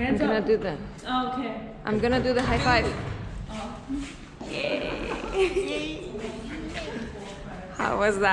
Hands I'm gonna up. do the. Okay. I'm gonna do the high five. Oh. How was that?